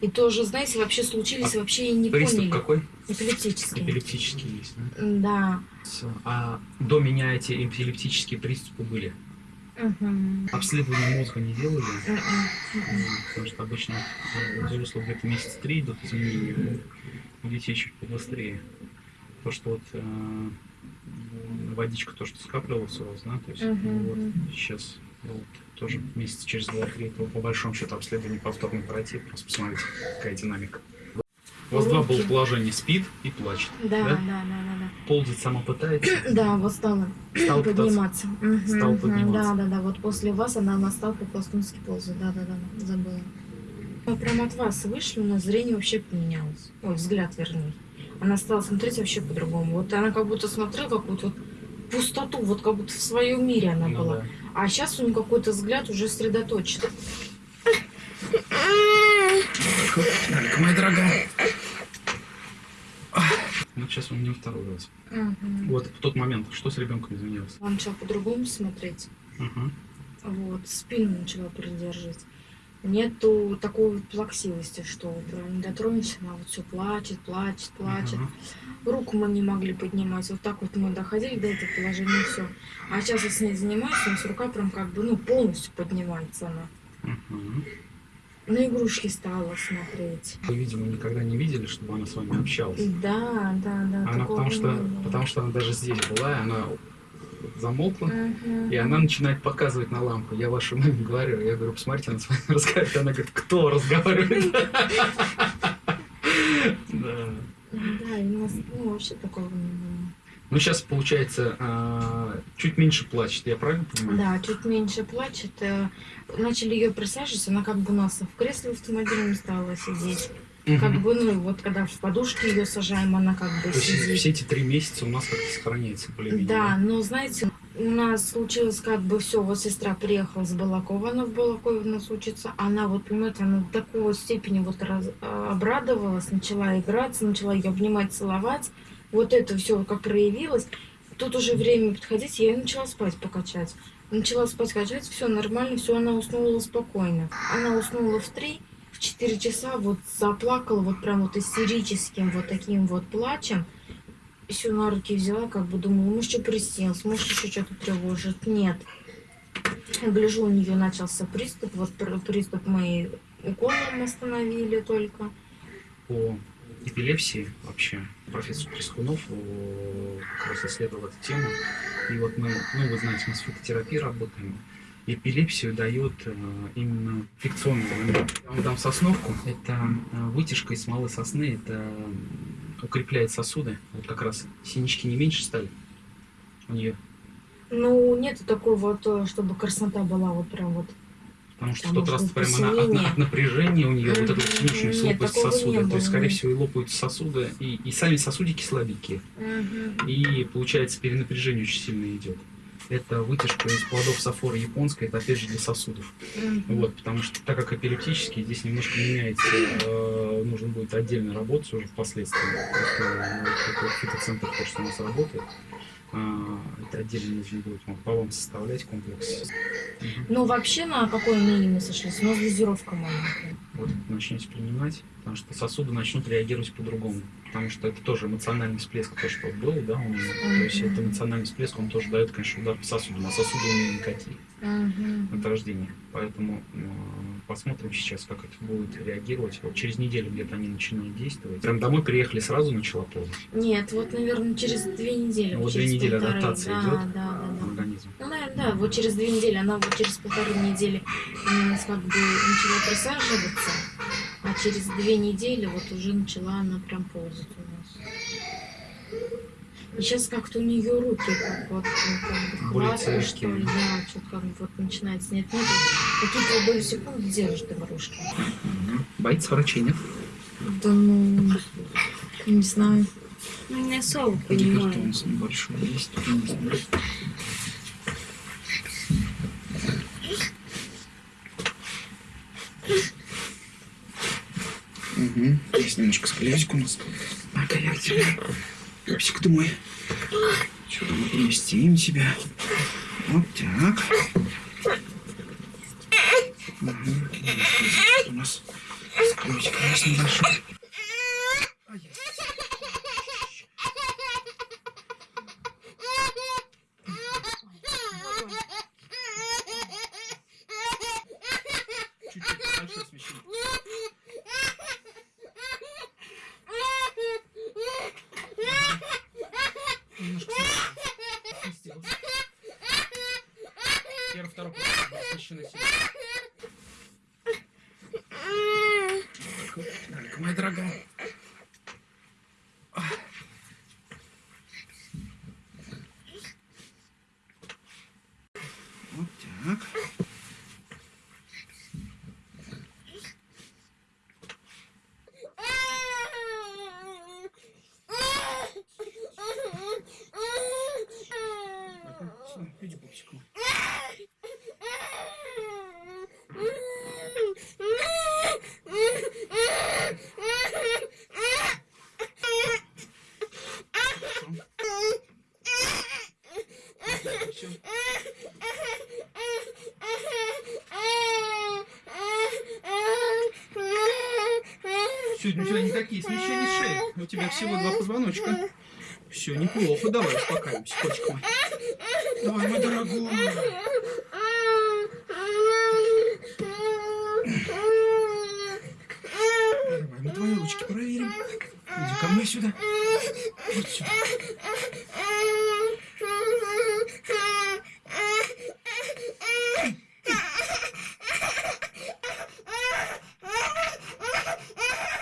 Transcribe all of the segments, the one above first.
И тоже, знаете, вообще случились, а вообще и не приступ поняли. какой? Эпилептический. Эпилептический есть, да? Да. Всё. А до меня эти эпилептические приступы были? Мгм. Обследование мозга не делали? Мгм. Потому что обычно э, взрослых где-то месяц три идут изменения, у детей чуть побыстрее. То, что вот э, водичка, то, что скапливалось у вас, да, то есть ну, вот сейчас вот, тоже месяц через два-три, то по большому счету обследование повторно пройти, просто посмотреть, какая динамика. У вас два было положения, спит и плачет. Да, Да? да, да, да, Ползать сама пытается, да. Да, вот стала стал пытаться. подниматься. Мгм, Стал мгм. подниматься. Да, да, да. Вот после вас она, она стала по-пластунски ползать. Да, да, да, забыла. Мы прям от вас вышли, у нас зрение вообще поменялось. Ой, взгляд, вернее. Она стала смотреть вообще по-другому. Вот она как будто смотрела какую-то вот пустоту, вот как будто в своем мире она Ну была. да. А сейчас у нее какой-то взгляд уже сосредоточен. Алька, моя дорогая. Ну, сейчас у меня второй раз. Мгм. Вот в тот момент, что с ребенком изменилось? Она начала по-другому смотреть. Ага. Вот, спину начала придерживать. Нету такой вот плаксивости, что прям не дотронешься, она вот все плачет, плачет, плачет. Ага. Руку мы не могли поднимать. Вот так вот мы доходили до этого положения, все. А сейчас я с ней занимаюсь, у нас рука прям как бы, ну, полностью поднимается она. Мгм. На игрушки стала смотреть. Вы, видимо, никогда не видели, чтобы она с вами общалась. Да, да, да. Она потому что, было. потому что она даже здесь была, и она замолкла, Мгм. и она начинает показывать на лампу. Я вашей маме говорю, я говорю, посмотрите, она с вами разговаривает. Она говорит, кто разговаривает? Да. У нас ну, вообще такого не было. Ну, сейчас, получается, а, чуть меньше плачет, я правильно понимаю? Да, чуть меньше плачет. э, Начали ее присаживать, она как бы у нас в кресле автомобильном стала сидеть. Как бы, ну, вот когда в подушке ее сажаем, она как бы То сидит. все эти три месяца у нас как-то сохраняется более-менее. Да, но знаете, у нас случилось как бы все, вот сестра приехала с Балакова, она в Балакове у нас учится, она вот, понимаете, она до такой степени вот раз- а, обрадовалась, начала играться, начала ее обнимать, целовать, вот это все как проявилось. Тут уже время подходить, я начала спать покачать. Начала спать качать, все нормально, все, она уснула спокойно. Она уснула в три, в четыре часа вот заплакала вот прям вот истерическим вот таким вот плачем еще на руки взяла, как бы думала, может, что приснилось, может, еще что-то тревожит. Нет. Гляжу, у нее начался приступ. Вот пр- приступ мы уколом остановили только. По эпилепсии вообще профессор Трескунов э, как раз исследовал эту тему. И вот мы, ну вы знаете, мы с фитотерапией работаем. Эпилепсию дает э, именно инфекционный момент. Я вам дам сосновку. Это э, вытяжка из смолы сосны. Это укрепляет сосуды. Вот как раз синячки не меньше стали у нее. Ну, нету такой вот, э, чтобы красота была вот прям вот. Потому что Там в тот раз прямо она от, от напряжения у нее вот лопаются такого сосуды. не То есть, скорее всего, и лопаются сосуды, и, и сами сосудики слабенькие. И получается перенапряжение очень сильно идет. Это вытяжка из плодов сафора японской, это опять же для сосудов. Мгм. Вот, потому что так как эпилептический, здесь немножко меняется, э, нужно будет отдельно работать уже впоследствии. Просто, ну, вот этот фитоцентр, то, что у нас работает, это отдельно нужно будет вам- по вам составлять комплекс. Ну, вообще, на какой мнение мы сошлись? У нас дозировка маленькая. Вот начнете принимать, потому что сосуды начнут реагировать по-другому. Потому что это тоже эмоциональный всплеск, то, что был, да, у нее. То есть это эмоциональный всплеск, он тоже дает, конечно, удар по сосудам, а сосуды у нее никакие Мгм. от рождения. Поэтому э, посмотрим сейчас, как это будет реагировать. Вот через неделю где-то они начинают действовать. Прям домой приехали, сразу начала ползать. Нет, вот, наверное, через две недели. Ну, вот две недели полторы. адаптация да, идет Да, да, да. организм. Ну, наверное, да, вот через две недели, она вот через полторы недели у нас как бы начала присаживаться, а через две недели вот уже начала она прям ползать сейчас как-то у нее руки как вот как бы хватка, что ли, да, что как бы вот начинает снять ноги. Какие-то доли секунды держит игрушки. Боится врачей, нет? Да ну, не знаю. Ну, не особо понимаю. Гипертонус небольшой есть. не знаю. Угу. Есть немножко сколезик у нас. Ага, я тебя. Пупсик ты мой. Что-то мы поместим тебя. Вот так. Угу. У нас Сейчас ключик есть небольшой. Ай-яй. Чуть-чуть большое смещение. Немножко сместился. Первый, второй план. Смещенный сильно. Далеко, моя дорогая. Вот так. Всё, иди пупсик мой. Всё. Сегодня у тебя никакие смещения шеи. У тебя всего два позвоночка. Все, неплохо. Давай успокаиваемся, котик мой. Давай, мой дорогой. Давай, мы твои ручки проверим. Иди ко мне сюда. Вот сюда.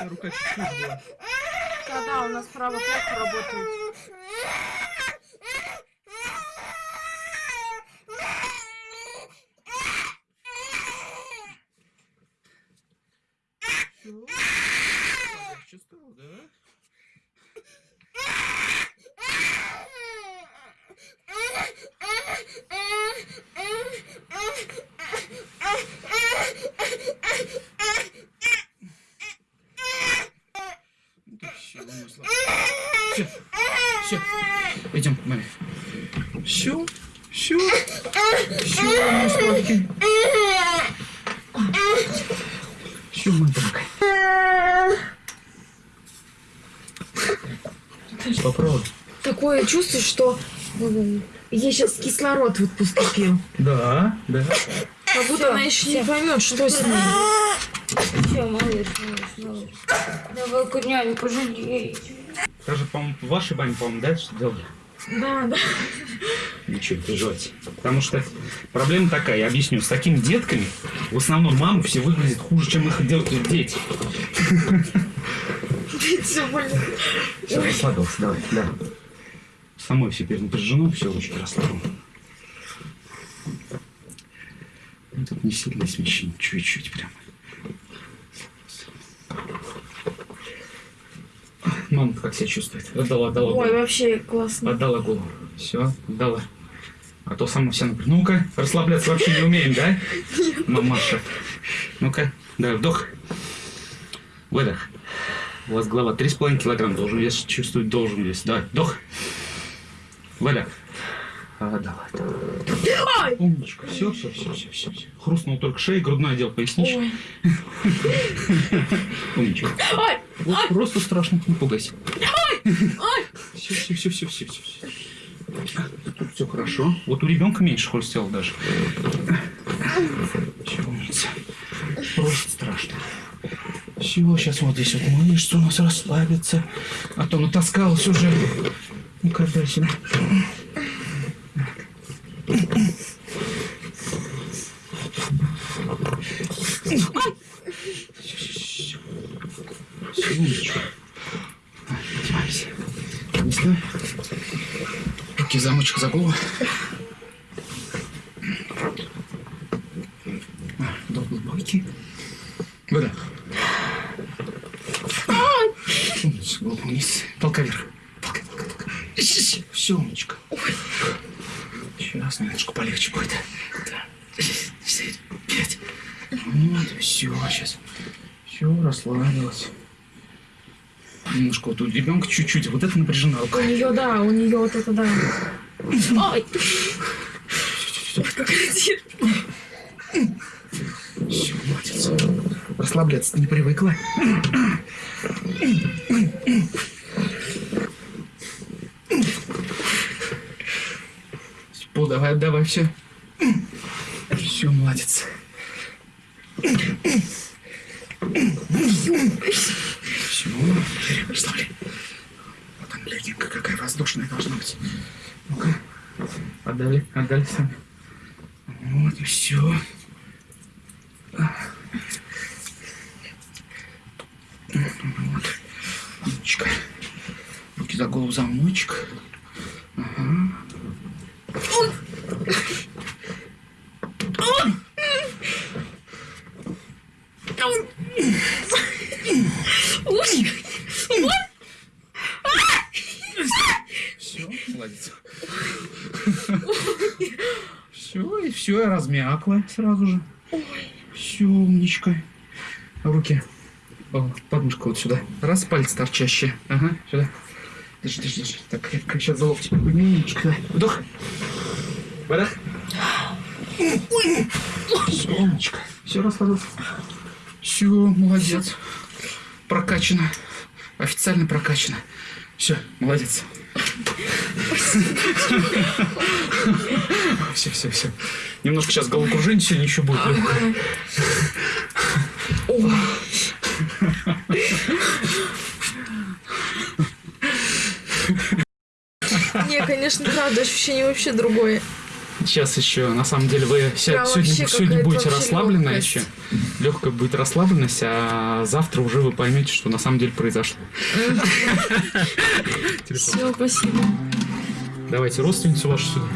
Рука чуть-чуть была. Когда у нас право плохо работает. Маме. Все, все, все, мой сладкий. Все, мой дорогой. Попробуй. Такое чувство, что ей сейчас кислород вот поступил. Да, да. Как будто она еще не поймет, что с ней. Все, малыш, малыш, малыш. Давай-ка няню пожалей. Даже, по-моему, в вашей бане, по-моему, да, что делали? Да, да. Ничего, переживайте. Потому что проблема такая, я объясню. С такими детками в основном мамы все выглядят хуже, чем их делают дети. Все больно. Все, расслабился, давай, да. Самой все перенапряжено, все ручки расслаблено. Ну, Тут не сильное смещение, чуть-чуть прям. Мама как себя чувствует? Отдала, отдала. Ой, вообще классно. Отдала голову. Все, отдала. А то сама вся напряжена. Ну-ка, расслабляться вообще не умеем, да? Мамаша. Ну-ка, да, вдох. Выдох. У вас голова 3,5 килограмм должен вес, чувствовать должен вес. Давай, вдох. Выдох. А, давай, давай. Умничка. Все, все, все, все, все. Хрустнул только шея, грудной отдел, поясничка. Ой. Умничка. Ой, Вот просто страшно, не пугайся. Все, все, все, все, все, все. Тут все хорошо. Вот у ребенка меньше хрустело даже. Все, умница. Просто страшно. Все, сейчас вот здесь вот мышцы у нас расслабятся. А то натаскалась уже. Ну-ка, дай сюда. Все, умничка. Одевайся. Не знаю. Руки замочек за голову. Вдох глубокий. Выдох. Умница, голову вниз. Толка вверх. Толка, толка, толка. Все, умничка. Сейчас немножко полегче будет. Да. Пять. Вот, все, сейчас. Все, расслабилась. Немножко вот у ребенка чуть-чуть. Вот это напряжена рука. у нее, да, у нее вот это, да. Ой. Все, молодец. расслабляться не привыкла. Пол, давай, давай, все. Все, молодец. Все, расслабляй. Вот там легенька какая воздушная должна быть. Ну-ка. Отдали, отдали сами. Вот и все. Вот. Умничка. Руки за голову замочек. Ага. Молодец. Все, и все, я размякла сразу же. Все, умничка. Руки. О, подмышка вот сюда. Раз, пальцы торчащие. Ага, сюда. Держи, держи, держи. Так, крепко сейчас за локти. Умничка. Вдох. Выдох. Все, умничка. Все, расслабился. Все, молодец. Прокачано. Официально прокачано. Все, молодец. Все, все, все. Немножко сейчас головокружение сегодня еще будет легкое. Не, конечно, правда, ощущение вообще другое. Сейчас еще, на самом деле, вы ся- Прям сегодня, сегодня будете расслаблены лёгкость. еще. Легкая будет расслабленность, а завтра уже вы поймете, что на самом деле произошло. Все, спасибо. Давайте родственницу вашу сюда.